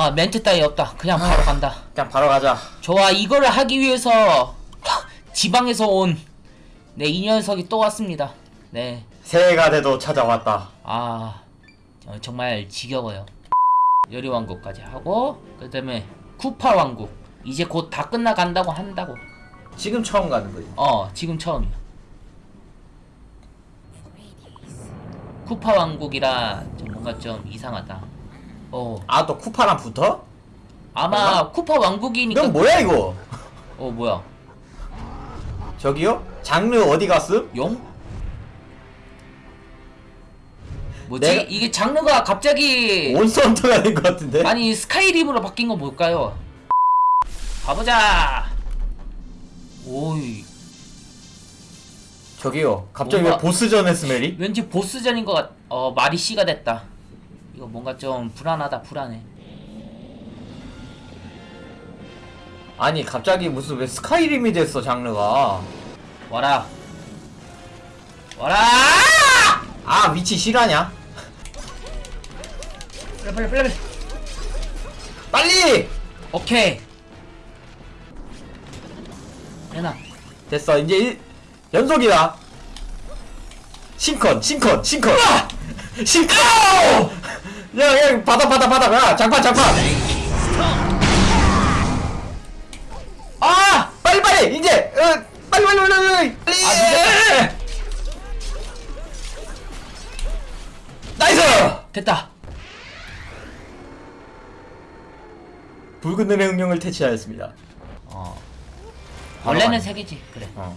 아 멘트 따위 없다. 그냥 바로 간다. 그냥 바로 가자. 좋아 이거를 하기 위해서 지방에서 온 네 이 녀석이 또 왔습니다. 네. 새해가 돼도 찾아왔다. 아 어, 정말 지겨워요. 요리 왕국까지 하고 그 다음에 쿠파 왕국. 이제 곧 다 끝나간다고 한다고. 지금 처음 가는 거지. 어 지금 처음이야. 쿠파 왕국이라 좀 뭔가 좀 이상하다 어 아, 또 쿠파랑 붙어? 아마 쿠파 왕국이니까 이건 뭐야, 이거? 어 뭐야 저기요? 장르 어디 갔음? 용? 뭐지? 내가- 이게 장르가 갑자기 온선터가 된 것 같은데? 아니 스카이림으로 바뀐 건 뭘까요? 가보자. 오이 저기요. 갑자기 뭔가- 왜 보스전의 스멜이? 왠지 보스전인 것 같. 어 말이 씨가 됐다. 이거 뭔가 좀 불안하다 불안해. 아니, 갑자기 무슨 왜 스카이림이 됐어, 장르가. 와라. 와라. 아, 위치 실화냐? 빨리 빨리 빨리. 빨리. 오케이. 해나. 됐어, 이제 일, 연속이다. 싱컨, 싱컨, 싱컨! 싱컨! 야, 야, 받아, 받아, 받아, 야, 장판, 장판! 아! 빨리, 빨리! 이제! 어, 빨리, 빨리, 빨리, 빨리! 빨리! 아, 나이스! 됐다. 붉은 눈의 응용을 퇴치하였습니다. 어. 원래는. 세 개지. 그래. 어.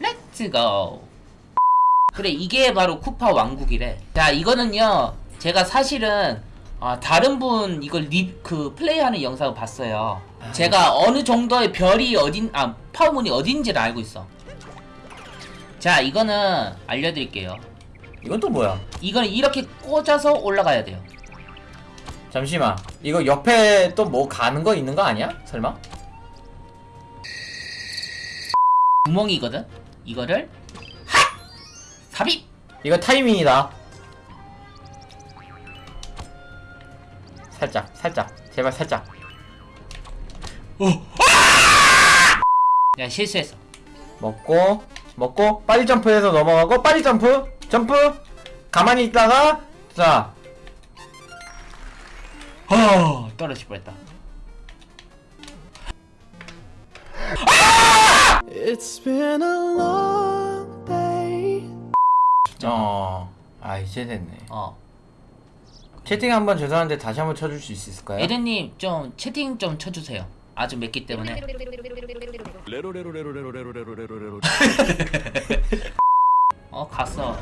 Let's go. 그래 이게 바로 쿠파 왕국이래. 자 이거는요 제가 사실은 아, 다른 분 이걸 리, 그 플레이하는 영상을 봤어요. 제가 어느 정도의 별이 어딘 아 Power Moon이 어딘지를 알고 있어. 자 이거는 알려드릴게요. 이건 또 뭐야? 이거는 이렇게 꽂아서 올라가야 돼요. 잠시만. 이거 옆에 또 뭐 가는 거 있는 거 아니야? 설마? 구멍이거든. 이거를 하 삽입. 이거 타이밍이다. 살짝, 살짝. 제발 살짝. 야 실수했어. 먹고, 먹고, 빨리 점프해서 넘어가고, 빨리 점프! 점프! 가만히 있다가, 자, 어 떨어질 뻔했다. It's 어, 아, 이제 됐네. 어. 채팅 한번 죄송한데 다시 한번 쳐줄 수 있을까요? 에덴님 좀 채팅 좀 쳐주세요. 아주 맵기 때문에. 어 갔어.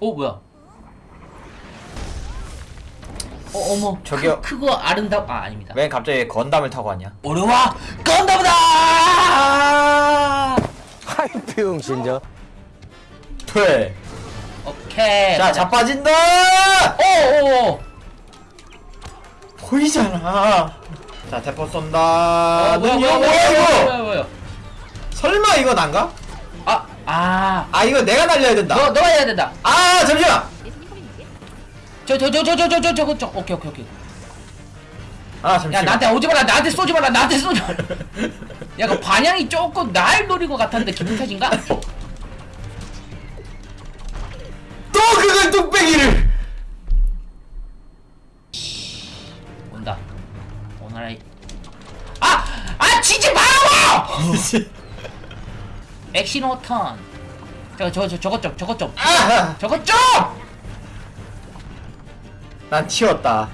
어 뭐야? 어 어머. 저기요. 크, 크고 아름답 아 아닙니다. 왜 갑자기 건담을 타고 왔냐? 어려와 건담이다. 하이피움 신저 퇴 오케이 자 자빠진다 오오오 보이잖아 자 대포 쏜다 어, 뭐야, 뭐야, 뭐야, 뭐야, 이거 뭐야, 뭐야. 설마 이거 난가? 아, 아, 아 이거 내가 날려야 된다 너, 너가 해야 된다 아 잠시만 저 저 저 저 저 저 저저 오케이 오케이 오케이 아, 잠시만. 야 나한테 오지 마라 나한테 쏘지 마라 나한테 쏘지 마라 야그 반향이 조금 날 노린 것 같았는데 기분 탓인가? 또 그걸 뚝배기를! 온다 오나라이 아! 아 마라고! 액션 오턴 저거 저거 저, 저것 좀 저것 좀 아! 저것 좀! 난 치웠다.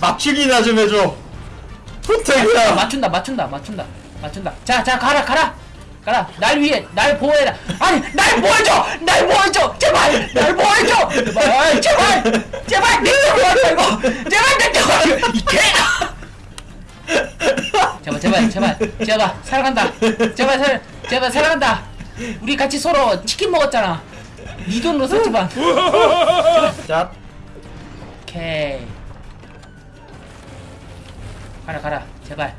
맞추기나 좀 해줘. 부탁이야. 맞춘다 맞춘다 맞춘다 맞춘다. 자자 가라 가라. 가라. 날 위해 날 보호해라. 아니 날 보호해줘! 날 보호해줘! 제발! 날 보호해줘! 제발! 제발! 제발! 내 쪽으로 이거! 제발 내 쪽으로 이개! 제발 제발 제발. 제발 살아간다. 제발 살 제발 살아간다. 우리 같이 서로 치킨 먹었잖아. 네 돈으로 샀지만. 자, 오케이 가라 가라 제발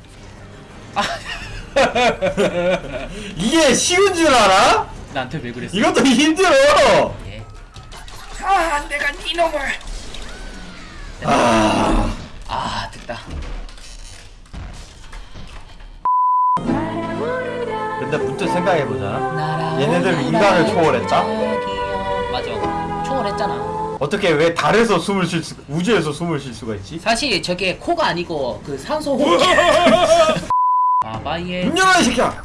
아 이게 쉬운 줄 알아? 나한테 왜 그랬어? 이것도 힘들어 예. 아, 내가 이놈을. 아 아, 됐다. 근데 문득 생각해보자 얘네들 인간을 초월했다? 맞아. 초월했잖아. 어떻게 왜 달에서 숨을 쉴 수, 우주에서 숨을 쉴 수가 있지? 사실 저게 코가 아니고 그 산소 호흡. 아바이의 문 열어 이 새끼야!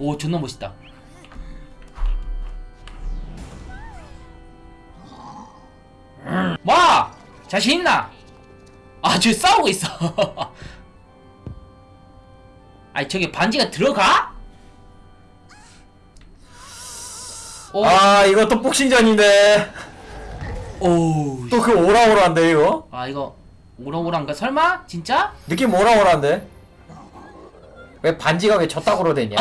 오 존나 멋있다. 와 자신 있나? 아 저 싸우고 있어. 아니 저게 반지가 들어가? 오, 아 이거 또 복싱전인데 오, 또그 오라오라인데 이거? 아 이거 오랑오랑가 설마 진짜? 느낌 오라오라인데? 왜 반지가 왜 저따구로? 그래.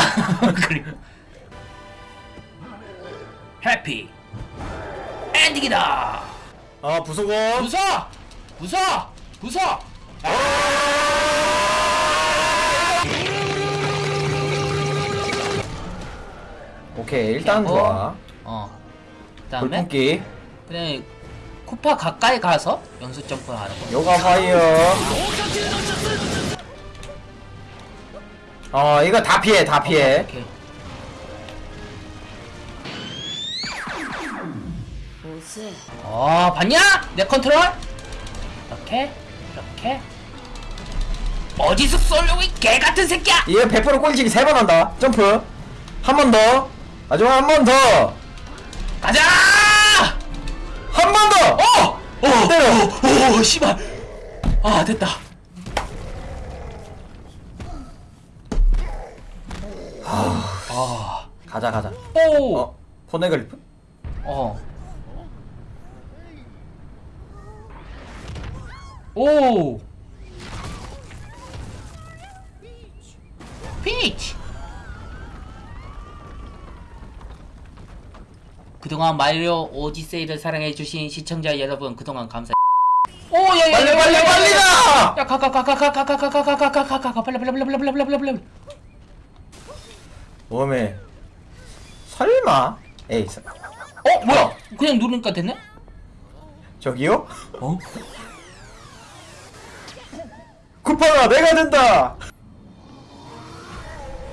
해피 엔딩이다. 아 부수고 부숴! 부숴! 부숴! 오케이 일단 어. 좋아 어. 그 다음에 불품기 그냥 쿠파 가까이 가서 연속 점프 하는 거. yoga fire 어 이거 다 피해 다 피해 오케이. 어, 봤냐? 내 컨트롤? 이렇게, 이렇게. 어디서 쏠려고 이 개 같은 새끼야! 이거 100% 꼴찌기 3번 한다 점프 한 번 더 마지막 한 번 더 가자! 한 번 더! 어! 어! 때려! 오, 오, 씨발! 아, 됐다. 가자 가자 오! 어? 포네글리프? 어. 오. 피니치. 그동안 마리오 오디세이를 사랑해주신 시청자 여러분 그동안 감사. 오, 야, 야, 빨리 야, 빨리 야, 야, 빨리 야, 야. 가! 야, 가, 가, 가, 가, 가, 가, 가, 가, 가, 가, 가, 가, 가, 가, 빨리, 빨리, 빨리, 빨리, 빨리, 빨리, 빨리, 빨리. 웜에 설마? 에이 서- 어, 뭐야? 그냥 누르니까 됐네? 저기요? 어? 쿠파가 내가 된다!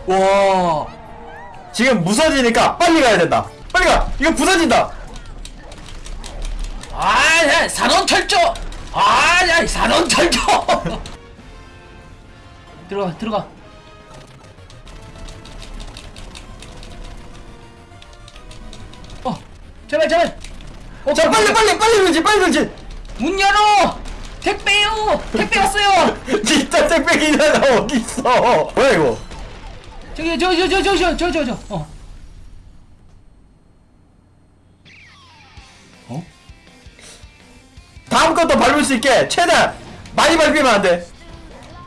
와. 지금 무서지니까 빨리 가야 된다 빨리 가! 이거 부서진다! 아, 야, 산원 철저. 아, 야, 산원 철저. 들어가, 들어가. 어, 제발, 제발. 어, 자 빨리 빨리 빨리 들지 빨리 들지! 문 열어. 택배요. 택배 왔어요. 진짜 땡땡이가 어딨어 뭐야 이거 저기, 저, 저, 저, 저, 저, 저, 저, 저. 어. 어? 다음 것도 밟을 수 있게 최대한 많이 밟히면 안돼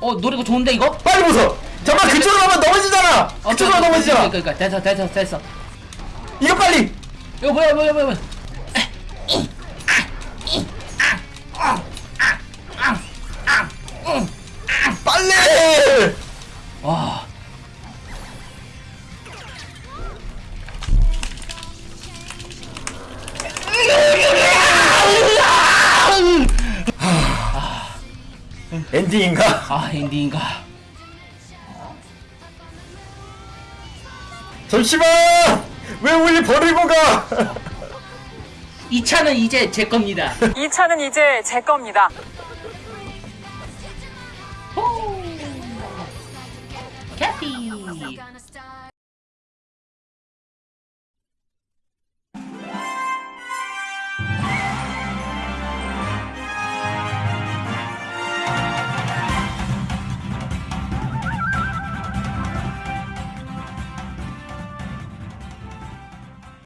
어, 노래가 좋은데 이거? 빨리 무서 잠깐 그쪽으로 가면 넘어지잖아 어, 그쪽으로 넘어지잖아 그러니까, 됐어, 됐어, 됐어. 이거 빨리 이거 뭐야, 뭐야, 뭐야, 뭐야. 엔딩인가? 아, 엔딩인가. 잠시만 왜 우리 버리고 가 이 차는 이제 제 겁니다. 이 차는 이제 제 겁니다. 캐피.